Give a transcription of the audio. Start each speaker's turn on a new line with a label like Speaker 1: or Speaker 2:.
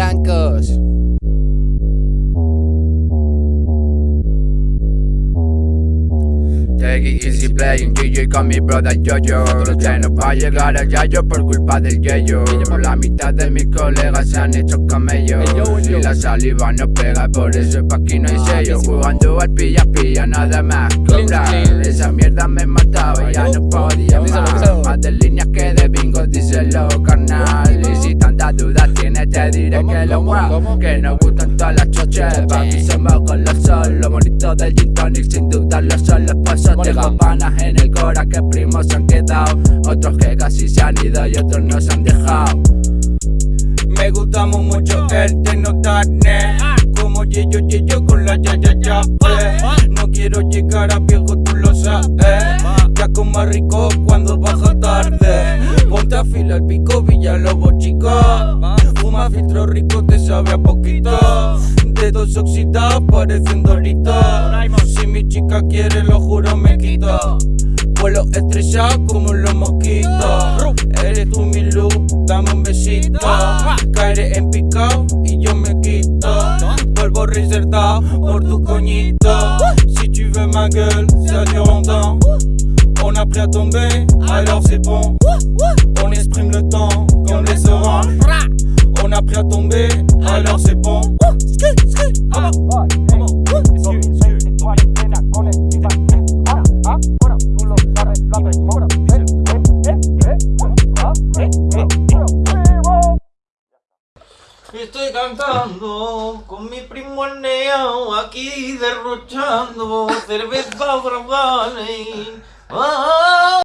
Speaker 1: chicos.
Speaker 2: Take it easy playing DJ con mi brother Yoyo Que no va a llegar al yayo por culpa del yeyo. Por la mitad de mis colegas se han hecho camellos. Y la saliva no pega, por eso pa' aquí no hay sello. Jugando al pilla pilla, nada más cobrar. Esa mierda me mataba, ya no podía más te diré que lo guau Que nos gustan todas las choches, pa' mí somos con los sol Lo bonito del gin tonic sin dudarlo son los pasos. Tengo panas en el cora que primos se han quedado Otros que casi se han ido y otros nos han dejado.
Speaker 3: Me gustamos mucho el tecnotarne Como Yeyo Yeyo con la ya ya ya. No quiero llegar a viejo, tú lo sabes. Ya con más rico cuando baja tarde. Ponte a fila el pico, Villalobos chico Filtro rico, te sabe a poquito. Dedos oxidados parecen doritos. Si mi chica quiere, lo juro me quito. Vuelo estrellado como los mosquitos. Eres tú mi luz, dame un besito. Caeré en picado y yo me quito. Vuelvo reservado por tu coñito. Si tu veux ma gueule, ça dure On a pris à tomber, alors c'est bon. On exprime le temps comme les oranges Estoy cantando con mi primo el neo aquí derrochando cerveza bravale. Ah,